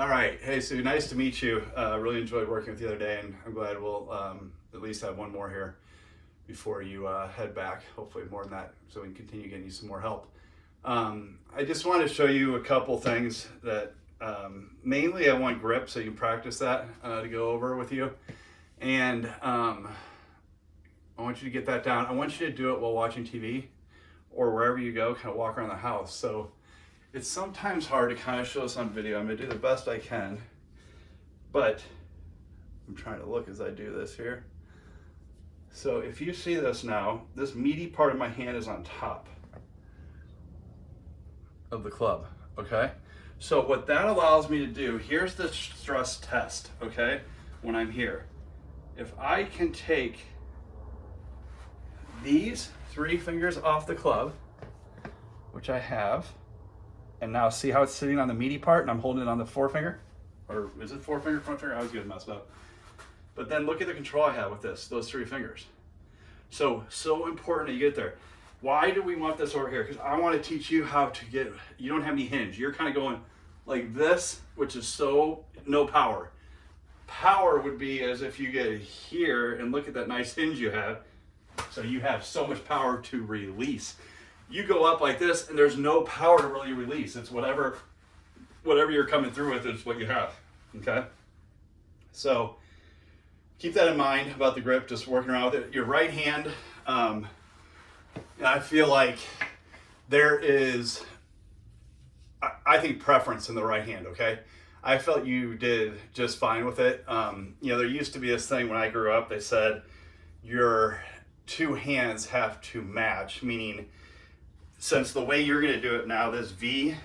All right. Hey, Sue, nice to meet you. Uh, really enjoyed working with you the other day, and I'm glad we'll um, at least have one more here before you uh, head back. Hopefully more than that, so we can continue getting you some more help. Um, I just want to show you a couple things that um, mainly I want grip, so you can practice that uh, to go over with you. And um, I want you to get that down. I want you to do it while watching TV or wherever you go, kind of walk around the house. So it's sometimes hard to kind of show this on video. I'm gonna do the best I can, but I'm trying to look as I do this here. So if you see this now, this meaty part of my hand is on top of the club, okay? So what that allows me to do, here's the stress test, okay? When I'm here. If I can take these three fingers off the club, which I have, and now see how it's sitting on the meaty part and I'm holding it on the forefinger? Or is it forefinger, front finger? I always get messed up. But then look at the control I have with this, those three fingers. So, so important that you get there. Why do we want this over here? Because I want to teach you how to get, you don't have any hinge. You're kind of going like this, which is so, no power. Power would be as if you get here and look at that nice hinge you have. So you have so much power to release you go up like this and there's no power to really release. It's whatever, whatever you're coming through with is what you have, okay? So keep that in mind about the grip, just working around with it. Your right hand, um, I feel like there is, I, think preference in the right hand, okay? I felt you did just fine with it. Um, you know, there used to be this thing when I grew up, they said your two hands have to match, meaning since the way you're going to do it now, this V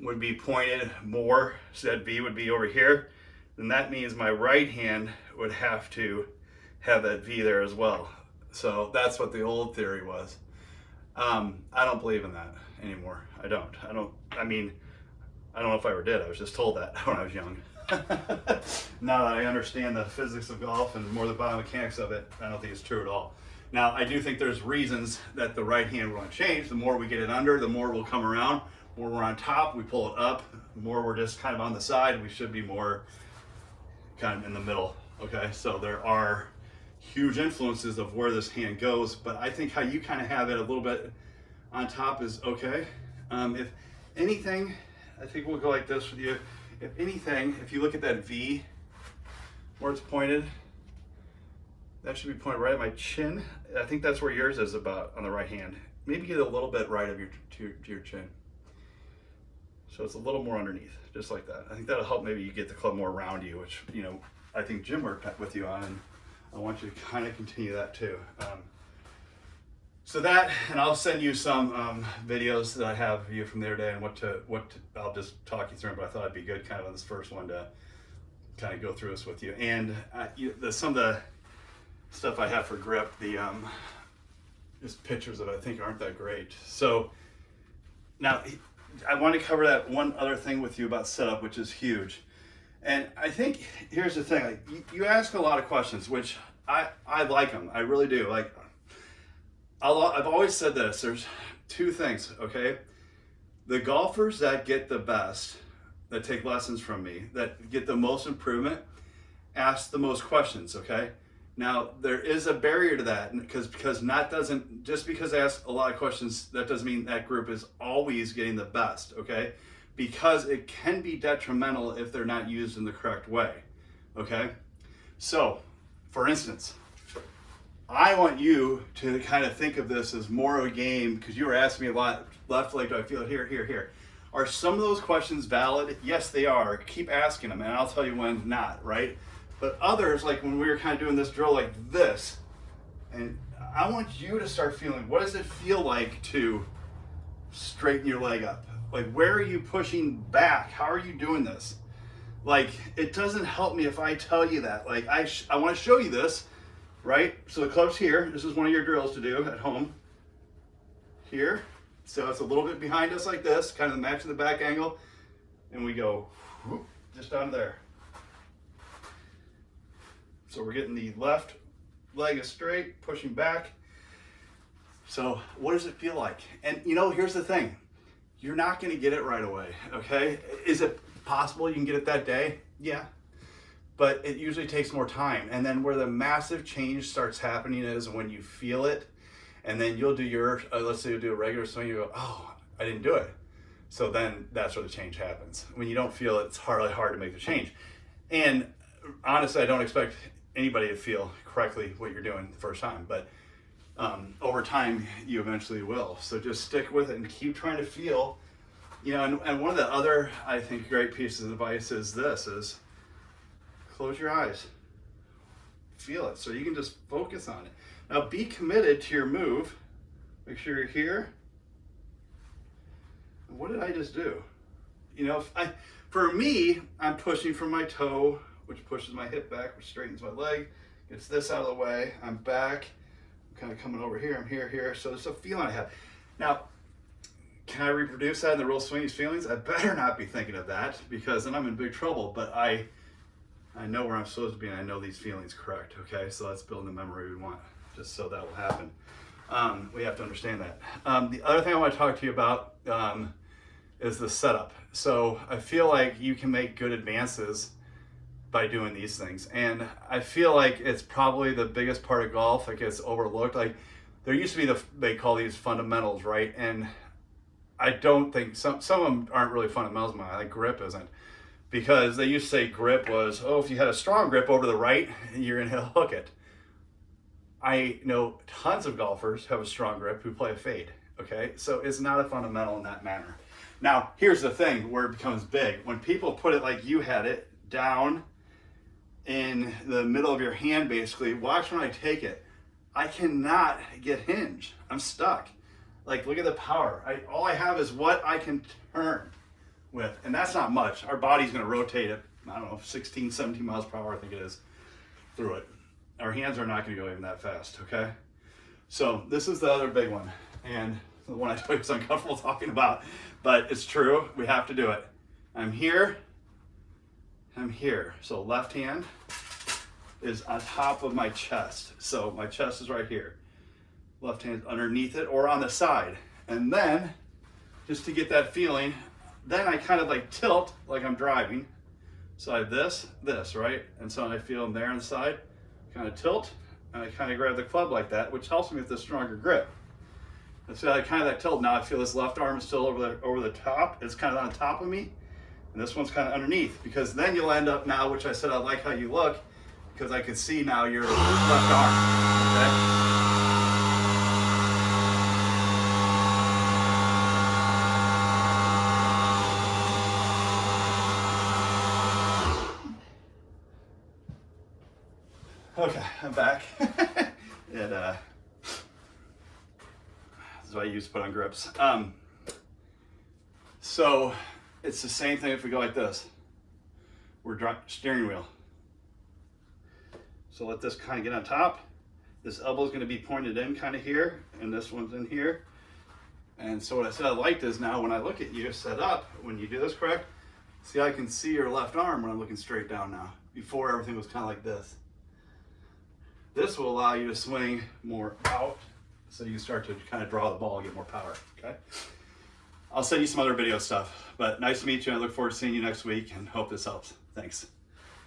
would be pointed more, so that V would be over here, then that means my right hand would have to have that V there as well. So that's what the old theory was. Um, I don't believe in that anymore. I don't. I don't, I mean, I don't know if I ever did. I was just told that when I was young. now that I understand the physics of golf and more the biomechanics of it, I don't think it's true at all. Now, I do think there's reasons that the right hand will change. The more we get it under, the more we'll come around. The more we're on top, we pull it up. The more we're just kind of on the side, we should be more kind of in the middle. Okay, so there are huge influences of where this hand goes, but I think how you kind of have it a little bit on top is okay. Um, if anything, I think we'll go like this with you. If anything, if you look at that V where it's pointed, that should be pointed right at my chin. I think that's where yours is about on the right hand. Maybe get a little bit right of your to, to your chin. So it's a little more underneath, just like that. I think that'll help maybe you get the club more around you, which, you know, I think Jim worked with you on, and I want you to kind of continue that too. Um, so that, and I'll send you some um, videos that I have of you from the other day and what to, what to, I'll just talk you through them, but I thought it'd be good kind of on this first one to kind of go through this with you. And uh, you, the, some of the stuff I have for grip, the um, just pictures that I think aren't that great. So now I want to cover that one other thing with you about setup, which is huge. And I think here's the thing: like you, you ask a lot of questions, which I I like them. I really do. Like I'll, I've always said this. There's two things. Okay, the golfers that get the best, that take lessons from me, that get the most improvement, ask the most questions. Okay now there is a barrier to that because because not doesn't just because I ask a lot of questions that doesn't mean that group is always getting the best, okay? Because it can be detrimental if they're not used in the correct way, okay? So, for instance, I want you to kind of think of this as more of a game because you were asking me a lot, left leg, do I feel it here, here, here. Are some of those questions valid? Yes, they are. Keep asking them and I'll tell you when not, right? But others, like when we were kind of doing this drill like this, and I want you to start feeling, what does it feel like to straighten your leg up? Like where are you pushing back? How are you doing this? Like it doesn't help me if I tell you that. Like I, I want to show you this, right? So the club's here. This is one of your drills to do at home. Here. So it's a little bit behind us like this, kind of matching the back angle. And we go whoop, just down there. So we're getting the left leg is straight, pushing back. So what does it feel like? And you know, here's the thing. you're not going to get it right away. Okay. Is it possible you can get it that day? Yeah. But it usually takes more time. And then where the massive change starts happening is when you feel it, and then you'll do your, uh, let's say you do a regular swing, you go, oh, I didn't do it. So then that's where the change happens. When you don't feel it, it's hardly hard to make the change. And honestly, I don't expect anybody to feel correctly what you're doing the first time, but um, over time you eventually will. So just stick with it and keep trying to feel, you know, and, and one of the other, I think, great pieces of advice is this, is close your eyes, feel it. So you can just focus on it. Now be committed to your move. Make sure you're here. What did I just do? You know, I, for me, I'm pushing from my toe, which pushes my hip back, which straightens my leg, gets this out of the way. I'm back, I'm kind of coming over here, I'm here, here. So there's a feeling I have. Now, can I reproduce that in the real swingy feelings? I better not be thinking of that because then I'm in big trouble. But I, I know where I'm supposed to be and I know these feelings correct. Okay, so let's build the memory we want just so that will happen. Um, we have to understand that. Um, the other thing I want to talk to you about um, is the setup. So I feel like you can make good advances by doing these things. And I feel like it's probably the biggest part of golf that gets overlooked. Like there used to be the, they call these fundamentals, right? And I don't think, some, some of them aren't really fundamentals, like grip isn't. Because they used to say grip was, oh, if you had a strong grip over the right, you're gonna hook it. I know tons of golfers have a strong grip who play a fade, okay? So it's not a fundamental in that manner. Now, here's the thing where it becomes big. When people put it like you had it, down in the middle of your hand, basically, watch when I take it. I cannot get hinge. I'm stuck. Like, look at the power. I, all I have is what I can turn with, and that's not much. Our body's gonna rotate it, I don't know, 16, 17 miles per hour, I think it is, through it our hands are not going to go even that fast, okay? So this is the other big one, and the one I was uncomfortable talking about, but it's true. We have to do it. I'm here. I'm here. So left hand is on top of my chest. So my chest is right here. Left hand underneath it or on the side. And then, just to get that feeling, then I kind of like tilt like I'm driving. So I have this, this, right? And so I feel them there on the side kind of tilt, and I kind of grab the club like that, which helps me with the stronger grip. And so I kind of that tilt. Now I feel this left arm is still over the, over the top. It's kind of on top of me. And this one's kind of underneath because then you'll end up now, which I said I like how you look, because I can see now your left arm, okay? Okay, I'm back. and uh, this is what I used to put on grips. Um, so it's the same thing if we go like this. We're steering wheel. So let this kind of get on top. This elbow is going to be pointed in kind of here, and this one's in here. And so what I said I liked is now when I look at you set up, when you do this correct, see I can see your left arm when I'm looking straight down now. Before everything was kind of like this. This will allow you to swing more out so you can start to kind of draw the ball and get more power, okay? I'll send you some other video stuff, but nice to meet you. I look forward to seeing you next week and hope this helps. Thanks.